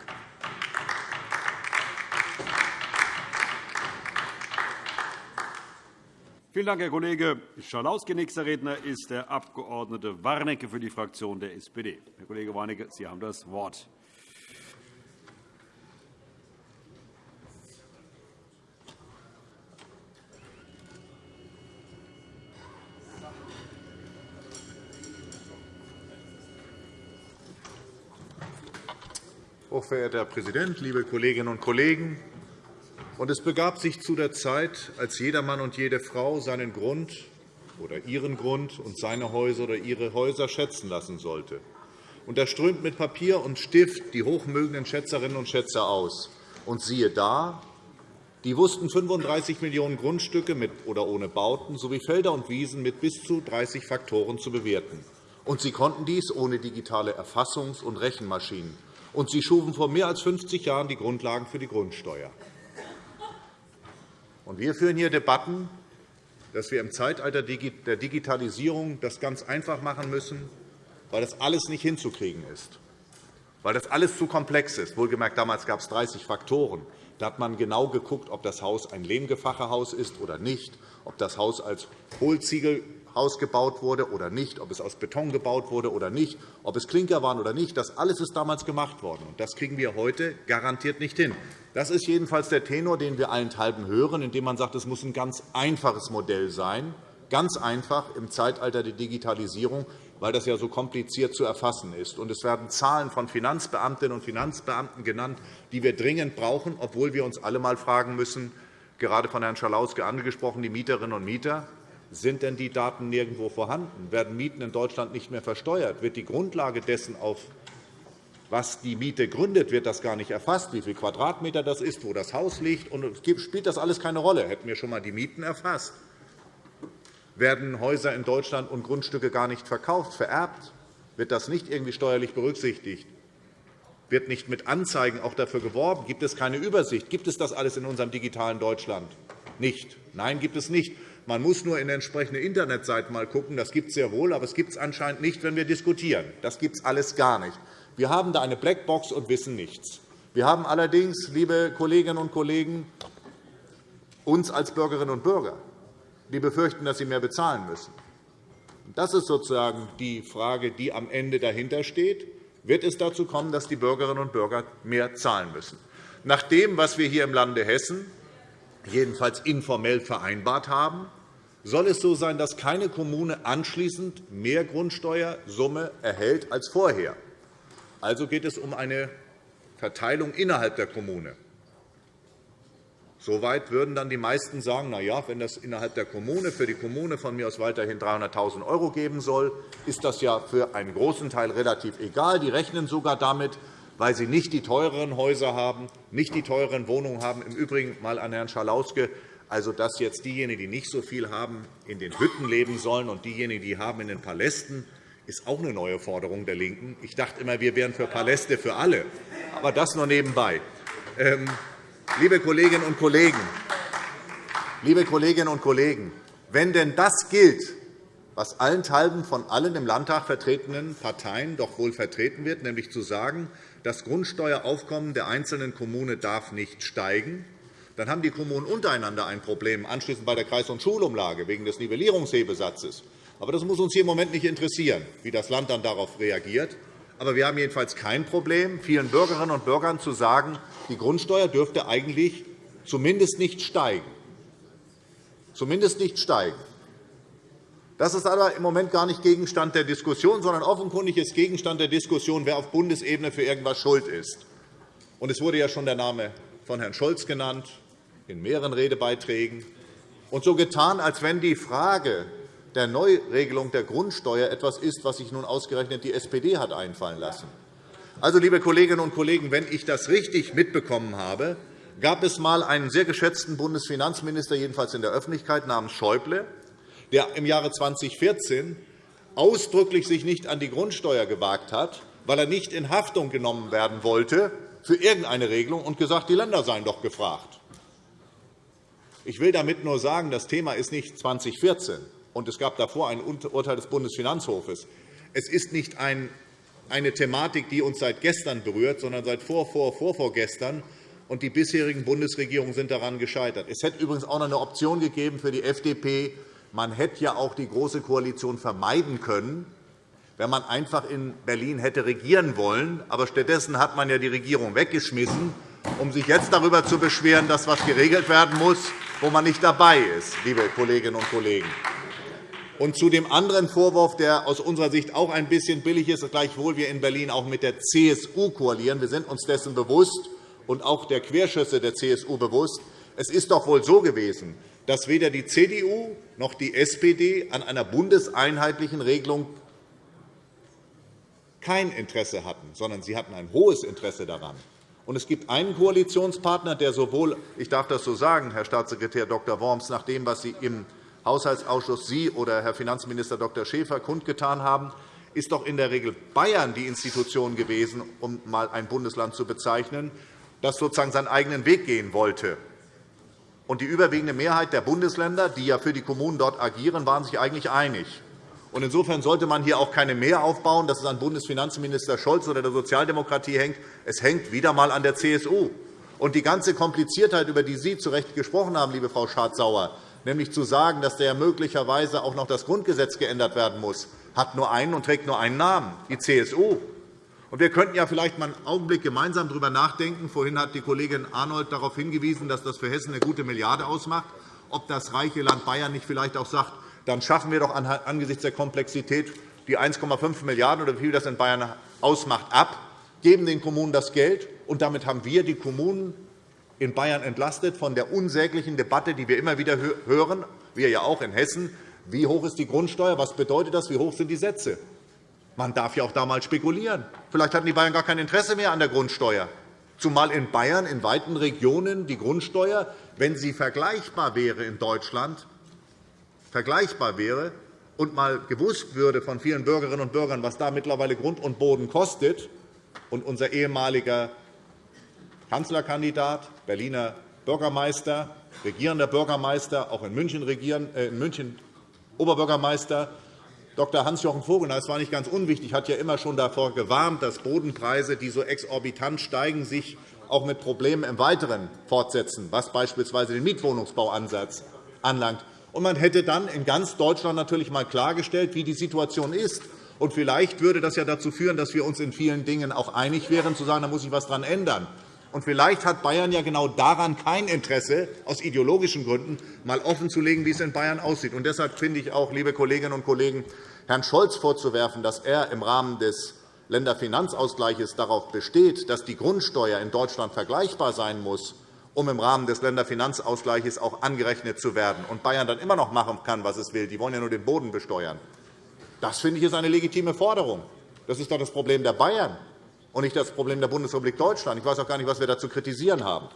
Vielen Dank, Herr Kollege Schalauske. Nächster Redner ist der Abg. Warnecke für die Fraktion der SPD. Herr Kollege Warnecke, Sie haben das Wort. Hochverehrter Herr Präsident, liebe Kolleginnen und Kollegen! es begab sich zu der Zeit, als jeder Mann und jede Frau seinen Grund oder ihren Grund und seine Häuser oder ihre Häuser schätzen lassen sollte. Und er strömt mit Papier und Stift die hochmögenden Schätzerinnen und Schätzer aus. Und siehe da, Die wussten 35 Millionen Grundstücke mit oder ohne Bauten sowie Felder und Wiesen mit bis zu 30 Faktoren zu bewerten. Und sie konnten dies ohne digitale Erfassungs- und Rechenmaschinen. Und sie schufen vor mehr als 50 Jahren die Grundlagen für die Grundsteuer. Und wir führen hier Debatten, dass wir im Zeitalter der Digitalisierung das ganz einfach machen müssen, weil das alles nicht hinzukriegen ist, weil das alles zu komplex ist. Wohlgemerkt, damals gab es 30 Faktoren. Da hat man genau geguckt, ob das Haus ein Lehmgefachehaus ist oder nicht, ob das Haus als Hohlziegelhaus gebaut wurde oder nicht, ob es aus Beton gebaut wurde oder nicht, ob es Klinker waren oder nicht. Das alles ist damals gemacht worden. Das kriegen wir heute garantiert nicht hin. Das ist jedenfalls der Tenor, den wir allenthalben hören, indem man sagt, es muss ein ganz einfaches Modell sein, ganz einfach im Zeitalter der Digitalisierung, weil das ja so kompliziert zu erfassen ist. Und es werden Zahlen von Finanzbeamtinnen und Finanzbeamten genannt, die wir dringend brauchen, obwohl wir uns alle einmal fragen müssen, gerade von Herrn Schalauske angesprochen, die Mieterinnen und Mieter, sind denn die Daten nirgendwo vorhanden? Werden Mieten in Deutschland nicht mehr versteuert? Wird die Grundlage dessen, auf was die Miete gründet, wird das gar nicht erfasst, wie viele Quadratmeter das ist, wo das Haus liegt. Und spielt das alles keine Rolle. Hätten wir schon einmal die Mieten erfasst werden Häuser in Deutschland und Grundstücke gar nicht verkauft, vererbt, wird das nicht irgendwie steuerlich berücksichtigt, wird nicht mit Anzeigen auch dafür geworben, gibt es keine Übersicht, gibt es das alles in unserem digitalen Deutschland? Nicht. Nein, gibt es nicht. Man muss nur in entsprechende Internetseiten mal schauen. Das gibt es sehr wohl, aber es gibt es anscheinend nicht, wenn wir diskutieren. Das gibt es alles gar nicht. Wir haben da eine Blackbox und wissen nichts. Wir haben allerdings, liebe Kolleginnen und Kollegen, uns als Bürgerinnen und Bürger die befürchten, dass sie mehr bezahlen müssen. Das ist sozusagen die Frage, die am Ende dahinter steht. Wird es dazu kommen, dass die Bürgerinnen und Bürger mehr zahlen müssen? Nach dem, was wir hier im Lande Hessen jedenfalls informell vereinbart haben, soll es so sein, dass keine Kommune anschließend mehr Grundsteuersumme erhält als vorher. Also geht es um eine Verteilung innerhalb der Kommune. Soweit würden dann die meisten sagen, na ja, wenn das innerhalb der Kommune für die Kommune von mir aus weiterhin 300.000 € geben soll, ist das ja für einen großen Teil relativ egal. Die rechnen sogar damit, weil sie nicht die teureren Häuser haben, nicht die teureren Wohnungen haben. Im Übrigen mal an Herrn Schalauske, also dass jetzt diejenigen, die nicht so viel haben, in den Hütten leben sollen und diejenigen, die haben in den Palästen, ist auch eine neue Forderung der LINKEN. Ich dachte immer, wir wären für Paläste für alle. Aber das nur nebenbei. Ähm, Liebe Kolleginnen und Kollegen, liebe Kolleginnen und Kollegen, wenn denn das gilt, was allenthalben von allen im Landtag vertretenen Parteien doch wohl vertreten wird, nämlich zu sagen, das Grundsteueraufkommen der einzelnen Kommune darf nicht steigen, dann haben die Kommunen untereinander ein Problem, anschließend bei der Kreis- und Schulumlage wegen des Nivellierungshebesatzes. Aber das muss uns hier im Moment nicht interessieren, wie das Land dann darauf reagiert. Aber wir haben jedenfalls kein Problem, vielen Bürgerinnen und Bürgern zu sagen, die Grundsteuer dürfte eigentlich zumindest nicht steigen. Zumindest nicht steigen. Das ist aber im Moment gar nicht Gegenstand der Diskussion, sondern offenkundig ist Gegenstand der Diskussion, wer auf Bundesebene für irgendetwas schuld ist. Es wurde ja schon der Name von Herrn Scholz genannt, in mehreren Redebeiträgen. Und so getan, als wenn die Frage der Neuregelung der Grundsteuer etwas ist, was sich nun ausgerechnet die SPD hat einfallen lassen. Also, liebe Kolleginnen und Kollegen, wenn ich das richtig mitbekommen habe, gab es einmal einen sehr geschätzten Bundesfinanzminister, jedenfalls in der Öffentlichkeit, namens Schäuble, der im Jahre 2014 ausdrücklich sich nicht an die Grundsteuer gewagt hat, weil er nicht in Haftung genommen werden wollte für irgendeine Regelung und gesagt, die Länder seien doch gefragt. Ich will damit nur sagen, das Thema ist nicht 2014 und es gab davor ein Urteil des Bundesfinanzhofes. Es ist nicht eine Thematik, die uns seit gestern berührt, sondern seit vor, vor, vorvorgestern. Und die bisherigen Bundesregierungen sind daran gescheitert. Es hätte übrigens auch noch eine Option gegeben für die FDP. Man hätte ja auch die Große Koalition vermeiden können, wenn man einfach in Berlin hätte regieren wollen. Aber stattdessen hat man ja die Regierung weggeschmissen, um sich jetzt darüber zu beschweren, dass etwas geregelt werden muss, wo man nicht dabei ist, liebe Kolleginnen und Kollegen. Und zu dem anderen Vorwurf, der aus unserer Sicht auch ein bisschen billig ist, gleichwohl wir in Berlin auch mit der CSU koalieren. Wir sind uns dessen bewusst und auch der Querschüsse der CSU bewusst. Es ist doch wohl so gewesen, dass weder die CDU noch die SPD an einer bundeseinheitlichen Regelung kein Interesse hatten, sondern sie hatten ein hohes Interesse daran. Und es gibt einen Koalitionspartner, der sowohl, ich darf das so sagen, Herr Staatssekretär Dr. Worms, nach dem, was Sie im Haushaltsausschuss Sie oder Herr Finanzminister Dr. Schäfer kundgetan haben, ist doch in der Regel Bayern die Institution gewesen, um einmal ein Bundesland zu bezeichnen, das sozusagen seinen eigenen Weg gehen wollte. Und die überwiegende Mehrheit der Bundesländer, die ja für die Kommunen dort agieren, waren sich eigentlich einig. Insofern sollte man hier auch keine mehr aufbauen, dass es an Bundesfinanzminister Scholz oder der Sozialdemokratie hängt. Es hängt wieder einmal an der CSU. Und die ganze Kompliziertheit, über die Sie zu Recht gesprochen haben, liebe Frau Schardt-Sauer, nämlich zu sagen, dass der möglicherweise auch noch das Grundgesetz geändert werden muss, hat nur einen und trägt nur einen Namen, die CSU. Wir könnten ja vielleicht einen Augenblick gemeinsam darüber nachdenken. Vorhin hat die Kollegin Arnold darauf hingewiesen, dass das für Hessen eine gute Milliarde ausmacht, ob das reiche Land Bayern nicht vielleicht auch sagt, dann schaffen wir doch angesichts der Komplexität die 1,5 Milliarden € oder wie viel das in Bayern ausmacht, ab, geben den Kommunen das Geld, und damit haben wir die Kommunen in Bayern entlastet von der unsäglichen Debatte, die wir immer wieder hören, wir ja auch in Hessen. Wie hoch ist die Grundsteuer? Was bedeutet das? Wie hoch sind die Sätze? Man darf ja auch da mal spekulieren. Vielleicht hatten die Bayern gar kein Interesse mehr an der Grundsteuer. Zumal in Bayern in weiten Regionen die Grundsteuer, wenn sie vergleichbar wäre in Deutschland, vergleichbar wäre und mal gewusst würde von vielen Bürgerinnen und Bürgern, was da mittlerweile Grund und Boden kostet, und unser ehemaliger Kanzlerkandidat, Berliner Bürgermeister, regierender Bürgermeister, auch in München, regieren, äh, in München Oberbürgermeister, Dr. Hans-Jochen Vogel, das war nicht ganz unwichtig, hat ja immer schon davor gewarnt, dass Bodenpreise, die so exorbitant steigen, sich auch mit Problemen im Weiteren fortsetzen, was beispielsweise den Mietwohnungsbauansatz anlangt. Und man hätte dann in ganz Deutschland natürlich einmal klargestellt, wie die Situation ist. Und vielleicht würde das ja dazu führen, dass wir uns in vielen Dingen auch einig wären, zu sagen, da muss sich etwas daran ändern. Und vielleicht hat Bayern ja genau daran kein Interesse, aus ideologischen Gründen mal offenzulegen, wie es in Bayern aussieht. Und deshalb finde ich auch, liebe Kolleginnen und Kollegen, Herrn Scholz vorzuwerfen, dass er im Rahmen des Länderfinanzausgleichs darauf besteht, dass die Grundsteuer in Deutschland vergleichbar sein muss, um im Rahmen des Länderfinanzausgleichs auch angerechnet zu werden, und Bayern dann immer noch machen kann, was es will. Die wollen ja nur den Boden besteuern. Das finde ich ist eine legitime Forderung. Das ist doch das Problem der Bayern und nicht das Problem der Bundesrepublik Deutschland. Ich weiß auch gar nicht, was wir da zu kritisieren haben.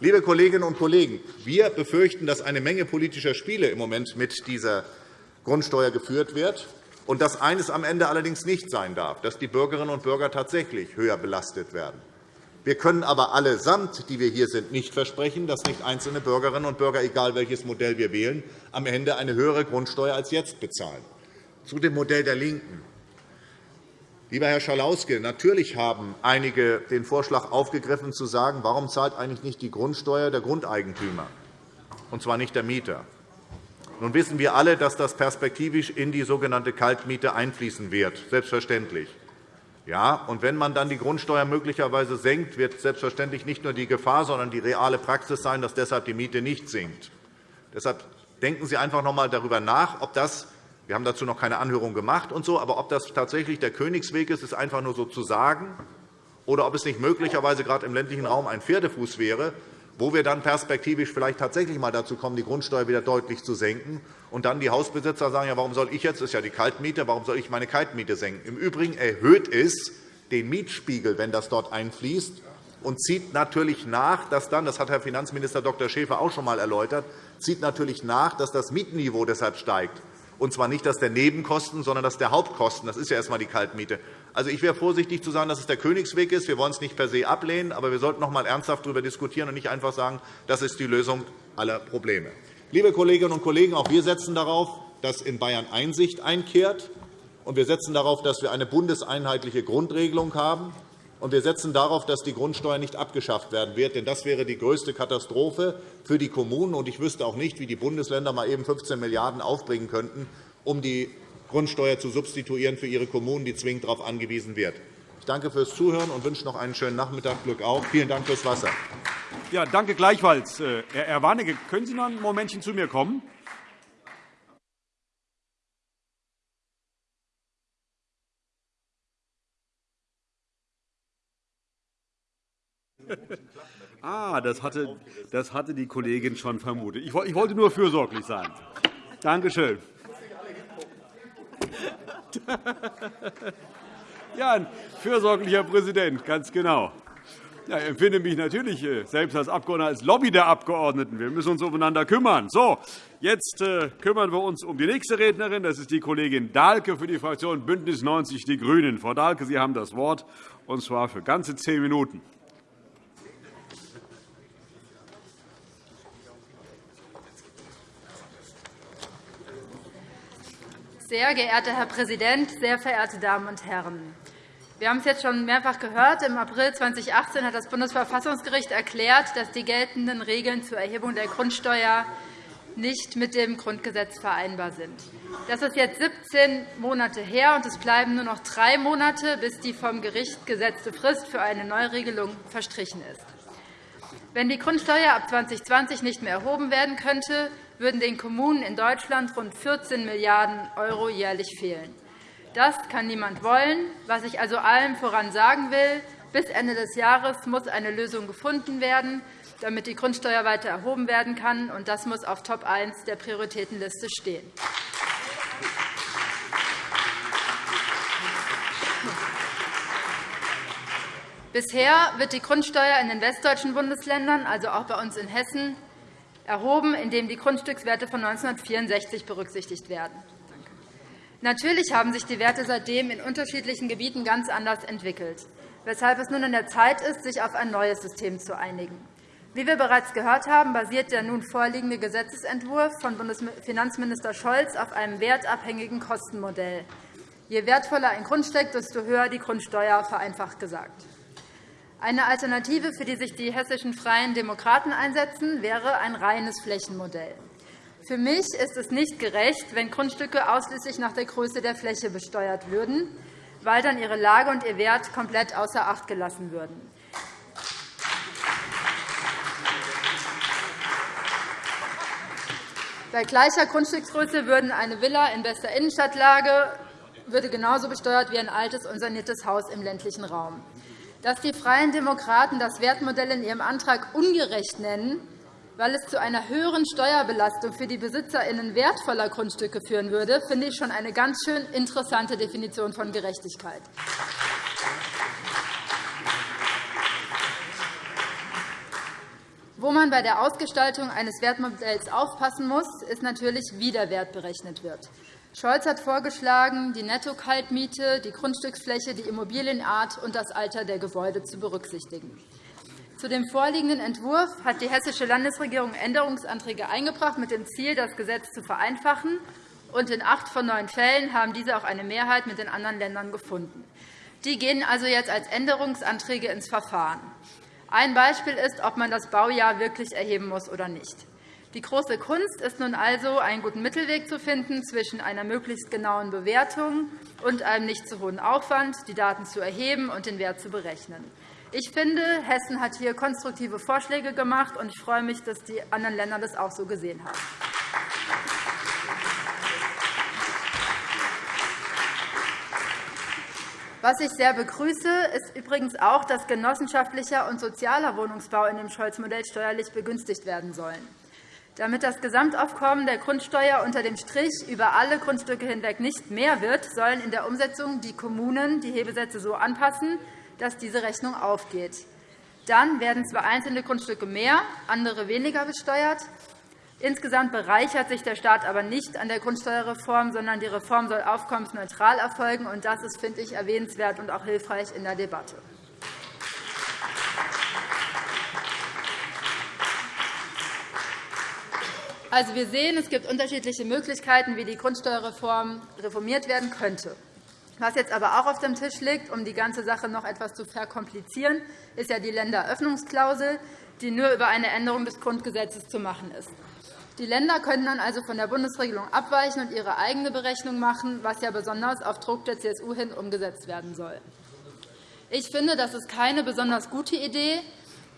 Liebe Kolleginnen und Kollegen, wir befürchten, dass eine Menge politischer Spiele im Moment mit dieser Grundsteuer geführt wird und dass eines am Ende allerdings nicht sein darf, dass die Bürgerinnen und Bürger tatsächlich höher belastet werden. Wir können aber allesamt, die wir hier sind, nicht versprechen, dass nicht einzelne Bürgerinnen und Bürger, egal welches Modell wir wählen, am Ende eine höhere Grundsteuer als jetzt bezahlen. Zu dem Modell der LINKEN. Lieber Herr Schalauske, natürlich haben einige den Vorschlag aufgegriffen, zu sagen, warum zahlt eigentlich nicht die Grundsteuer der Grundeigentümer, und zwar nicht der Mieter. Nun wissen wir alle, dass das perspektivisch in die sogenannte Kaltmiete einfließen wird, selbstverständlich. Ja, und wenn man dann die Grundsteuer möglicherweise senkt, wird selbstverständlich nicht nur die Gefahr, sondern die reale Praxis sein, dass deshalb die Miete nicht sinkt. Deshalb denken Sie einfach noch einmal darüber nach, ob das wir haben dazu noch keine Anhörung gemacht, und so, aber ob das tatsächlich der Königsweg ist, ist einfach nur so zu sagen, oder ob es nicht möglicherweise gerade im ländlichen Raum ein Pferdefuß wäre, wo wir dann perspektivisch vielleicht tatsächlich einmal dazu kommen, die Grundsteuer wieder deutlich zu senken, und dann die Hausbesitzer sagen, ja, warum soll ich jetzt, das ist ja die Kaltmiete, warum soll ich meine Kaltmiete senken? Im Übrigen erhöht es den Mietspiegel, wenn das dort einfließt, und zieht natürlich nach, dass dann, das hat Herr Finanzminister Dr. Schäfer auch schon einmal erläutert, zieht natürlich nach, dass das Mietniveau deshalb steigt und zwar nicht das der Nebenkosten, sondern das der Hauptkosten. Das ist ja erst einmal die Kaltmiete. Also, ich wäre vorsichtig zu sagen, dass es der Königsweg ist. Wir wollen es nicht per se ablehnen, aber wir sollten noch einmal ernsthaft darüber diskutieren und nicht einfach sagen, das ist die Lösung aller Probleme. Liebe Kolleginnen und Kollegen, auch wir setzen darauf, dass in Bayern Einsicht einkehrt. Und wir setzen darauf, dass wir eine bundeseinheitliche Grundregelung haben. Und wir setzen darauf, dass die Grundsteuer nicht abgeschafft werden wird. Denn das wäre die größte Katastrophe für die Kommunen. Und ich wüsste auch nicht, wie die Bundesländer mal eben 15 Milliarden € aufbringen könnten, um die Grundsteuer zu substituieren für ihre Kommunen, die zwingend darauf angewiesen wird. Ich danke fürs Zuhören und wünsche noch einen schönen Nachmittag. Glück auf. Vielen Dank fürs Wasser. Ja, danke gleichfalls. Äh, Herr Warnecke, können Sie noch ein Momentchen zu mir kommen? Ah, das hatte, das hatte die Kollegin schon vermutet. Ich wollte nur fürsorglich sein. Danke schön. Ja, ein fürsorglicher Präsident, ganz genau. ich empfinde mich natürlich äh, selbst als Abgeordneter als Lobby der Abgeordneten. Wir müssen uns aufeinander kümmern. So, jetzt äh, kümmern wir uns um die nächste Rednerin. Das ist die Kollegin Dahlke für die Fraktion BÜNDNIS 90 die GRÜNEN. Frau Dahlke, Sie haben das Wort, und zwar für ganze zehn Minuten. Sehr geehrter Herr Präsident, sehr verehrte Damen und Herren! Wir haben es jetzt schon mehrfach gehört. Im April 2018 hat das Bundesverfassungsgericht erklärt, dass die geltenden Regeln zur Erhebung der Grundsteuer nicht mit dem Grundgesetz vereinbar sind. Das ist jetzt 17 Monate her, und es bleiben nur noch drei Monate, bis die vom Gericht gesetzte Frist für eine Neuregelung verstrichen ist. Wenn die Grundsteuer ab 2020 nicht mehr erhoben werden könnte, würden den Kommunen in Deutschland rund 14 Milliarden € jährlich fehlen. Das kann niemand wollen. Was ich also allem voran sagen will, bis Ende des Jahres muss eine Lösung gefunden werden, damit die Grundsteuer weiter erhoben werden kann. und Das muss auf Top 1 der Prioritätenliste stehen. Bisher wird die Grundsteuer in den westdeutschen Bundesländern, also auch bei uns in Hessen, erhoben, indem die Grundstückswerte von 1964 berücksichtigt werden. Natürlich haben sich die Werte seitdem in unterschiedlichen Gebieten ganz anders entwickelt, weshalb es nun an der Zeit ist, sich auf ein neues System zu einigen. Wie wir bereits gehört haben, basiert der nun vorliegende Gesetzentwurf von Bundesfinanzminister Scholz auf einem wertabhängigen Kostenmodell. Je wertvoller ein Grund steckt, desto höher die Grundsteuer, vereinfacht gesagt. Eine Alternative, für die sich die hessischen Freien Demokraten einsetzen, wäre ein reines Flächenmodell. Für mich ist es nicht gerecht, wenn Grundstücke ausschließlich nach der Größe der Fläche besteuert würden, weil dann ihre Lage und ihr Wert komplett außer Acht gelassen würden. Bei gleicher Grundstücksgröße würden eine Villa in bester Innenstadtlage würde genauso besteuert wie ein altes und saniertes Haus im ländlichen Raum. Dass die Freien Demokraten das Wertmodell in ihrem Antrag ungerecht nennen, weil es zu einer höheren Steuerbelastung für die BesitzerInnen wertvoller Grundstücke führen würde, finde ich schon eine ganz schön interessante Definition von Gerechtigkeit. Wo man bei der Ausgestaltung eines Wertmodells aufpassen muss, ist natürlich, wie der Wert berechnet wird. Scholz hat vorgeschlagen, die Netto-Kaltmiete, die Grundstücksfläche, die Immobilienart und das Alter der Gebäude zu berücksichtigen. Zu dem vorliegenden Entwurf hat die Hessische Landesregierung Änderungsanträge eingebracht, mit dem Ziel, das Gesetz zu vereinfachen. Und in acht von neun Fällen haben diese auch eine Mehrheit mit den anderen Ländern gefunden. Die gehen also jetzt als Änderungsanträge ins Verfahren. Ein Beispiel ist, ob man das Baujahr wirklich erheben muss oder nicht. Die große Kunst ist nun also, einen guten Mittelweg zu finden zwischen einer möglichst genauen Bewertung und einem nicht zu hohen Aufwand, die Daten zu erheben und den Wert zu berechnen. Ich finde, Hessen hat hier konstruktive Vorschläge gemacht, und ich freue mich, dass die anderen Länder das auch so gesehen haben. Was ich sehr begrüße, ist übrigens auch, dass genossenschaftlicher und sozialer Wohnungsbau in dem Scholz-Modell steuerlich begünstigt werden sollen. Damit das Gesamtaufkommen der Grundsteuer unter dem Strich über alle Grundstücke hinweg nicht mehr wird, sollen in der Umsetzung die Kommunen die Hebesätze so anpassen, dass diese Rechnung aufgeht. Dann werden zwar einzelne Grundstücke mehr, andere weniger besteuert. Insgesamt bereichert sich der Staat aber nicht an der Grundsteuerreform, sondern die Reform soll aufkommensneutral erfolgen. Das ist, finde ich, erwähnenswert und auch hilfreich in der Debatte. Also, wir sehen, es gibt unterschiedliche Möglichkeiten, wie die Grundsteuerreform reformiert werden könnte. Was jetzt aber auch auf dem Tisch liegt, um die ganze Sache noch etwas zu verkomplizieren, ist ja die Länderöffnungsklausel, die nur über eine Änderung des Grundgesetzes zu machen ist. Die Länder können dann also von der Bundesregelung abweichen und ihre eigene Berechnung machen, was ja besonders auf Druck der CSU hin umgesetzt werden soll. Ich finde, das ist keine besonders gute Idee,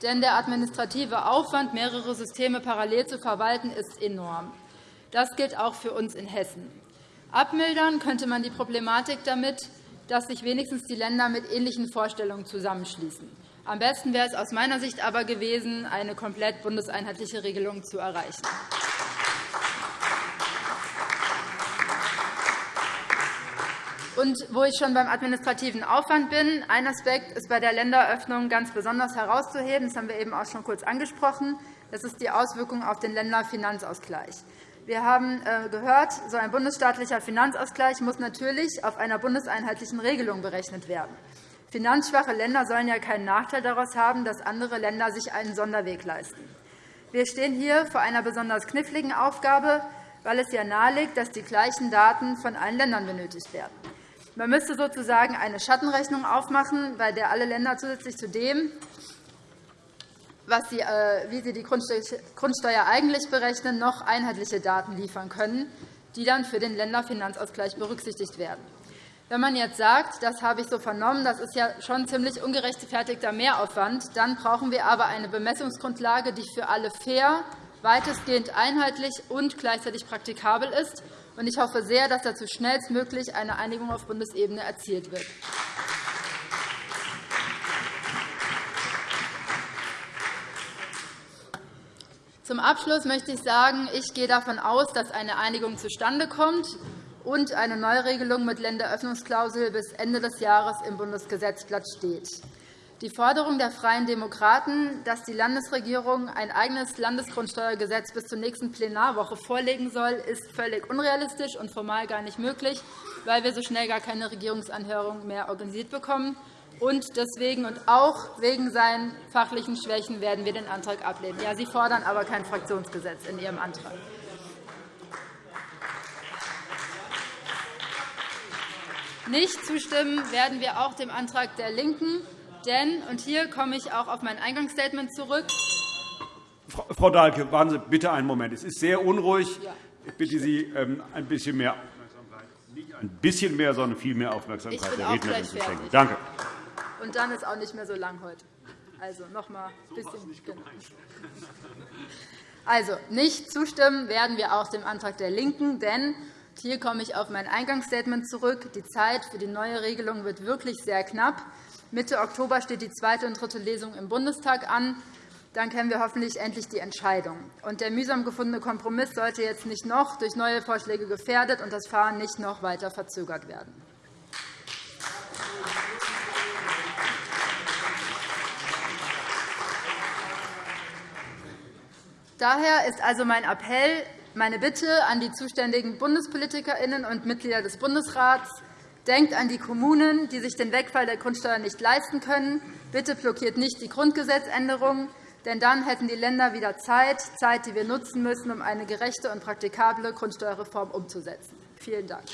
denn der administrative Aufwand, mehrere Systeme parallel zu verwalten, ist enorm. Das gilt auch für uns in Hessen. Abmildern könnte man die Problematik damit, dass sich wenigstens die Länder mit ähnlichen Vorstellungen zusammenschließen. Am besten wäre es aus meiner Sicht aber gewesen, eine komplett bundeseinheitliche Regelung zu erreichen. Und wo ich schon beim administrativen Aufwand bin, ein Aspekt ist bei der Länderöffnung ganz besonders herauszuheben. Das haben wir eben auch schon kurz angesprochen. Das ist die Auswirkung auf den Länderfinanzausgleich. Wir haben äh, gehört, so ein bundesstaatlicher Finanzausgleich muss natürlich auf einer bundeseinheitlichen Regelung berechnet werden. Finanzschwache Länder sollen ja keinen Nachteil daraus haben, dass andere Länder sich einen Sonderweg leisten. Wir stehen hier vor einer besonders kniffligen Aufgabe, weil es ja naheliegt, dass die gleichen Daten von allen Ländern benötigt werden. Man müsste sozusagen eine Schattenrechnung aufmachen, bei der alle Länder zusätzlich zu dem, was sie, äh, wie sie die Grundsteuer eigentlich berechnen, noch einheitliche Daten liefern können, die dann für den Länderfinanzausgleich berücksichtigt werden. Wenn man jetzt sagt, das habe ich so vernommen, das ist ja schon ziemlich ungerechtfertigter Mehraufwand, dann brauchen wir aber eine Bemessungsgrundlage, die für alle fair, weitestgehend einheitlich und gleichzeitig praktikabel ist. Ich hoffe sehr, dass dazu schnellstmöglich eine Einigung auf Bundesebene erzielt wird. Zum Abschluss möchte ich sagen, ich gehe davon aus, dass eine Einigung zustande kommt und eine Neuregelung mit Länderöffnungsklausel bis Ende des Jahres im Bundesgesetzblatt steht. Die Forderung der Freien Demokraten, dass die Landesregierung ein eigenes Landesgrundsteuergesetz bis zur nächsten Plenarwoche vorlegen soll, ist völlig unrealistisch und formal gar nicht möglich, weil wir so schnell gar keine Regierungsanhörung mehr organisiert bekommen. Und deswegen und auch wegen seinen fachlichen Schwächen werden wir den Antrag ablehnen. Ja, Sie fordern aber kein Fraktionsgesetz in Ihrem Antrag. Nicht zustimmen werden wir auch dem Antrag der LINKEN. Denn, und hier komme ich auch auf mein Eingangsstatement zurück, Frau Dahlke, warten Sie bitte einen Moment. Es ist sehr unruhig. Ich bitte Sie, ähm, ein bisschen mehr nicht ein bisschen mehr, sondern viel mehr Aufmerksamkeit der Rednerin zu schenken. Danke. Und dann ist auch nicht mehr so lang heute. Also noch einmal ein bisschen. Genau. Also nicht zustimmen werden wir auch dem Antrag der LINKEN, denn hier komme ich auf mein Eingangsstatement zurück. Die Zeit für die neue Regelung wird wirklich sehr knapp. Mitte Oktober steht die zweite und dritte Lesung im Bundestag an. Dann kennen wir hoffentlich endlich die Entscheidung. Und der mühsam gefundene Kompromiss sollte jetzt nicht noch durch neue Vorschläge gefährdet und das Fahren nicht noch weiter verzögert werden. Daher ist also mein Appell, meine Bitte an die zuständigen BundespolitikerInnen und Mitglieder des Bundesrats, denkt an die Kommunen, die sich den Wegfall der Grundsteuer nicht leisten können. Bitte blockiert nicht die Grundgesetzänderung, denn dann hätten die Länder wieder Zeit, Zeit, die wir nutzen müssen, um eine gerechte und praktikable Grundsteuerreform umzusetzen. Vielen Dank.